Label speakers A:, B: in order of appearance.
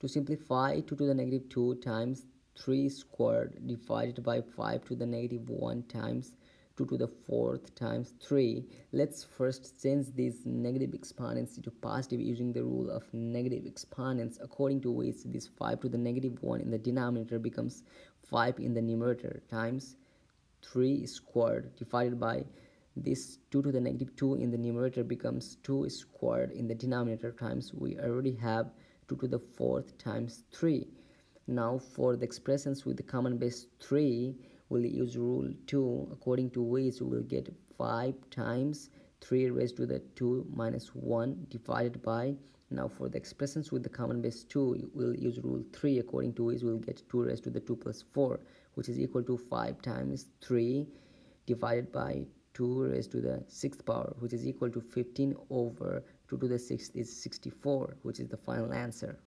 A: To simplify 2 to the negative 2 times 3 squared divided by 5 to the negative 1 times 2 to the fourth times 3. Let's first change these negative exponents into positive using the rule of negative exponents according to which this 5 to the negative 1 in the denominator becomes 5 in the numerator times 3 squared divided by this 2 to the negative 2 in the numerator becomes 2 squared in the denominator times we already have 2 to the fourth times 3 now for the expressions with the common base 3 we'll use rule 2 according to which we will get 5 times 3 raised to the 2 minus 1 divided by now for the expressions with the common base 2 we'll use rule 3 according to which we'll get 2 raised to the 2 plus 4 which is equal to 5 times 3 divided by 2 raised to the 6th power which is equal to 15 over 2 to the 6th is 64 which is the final answer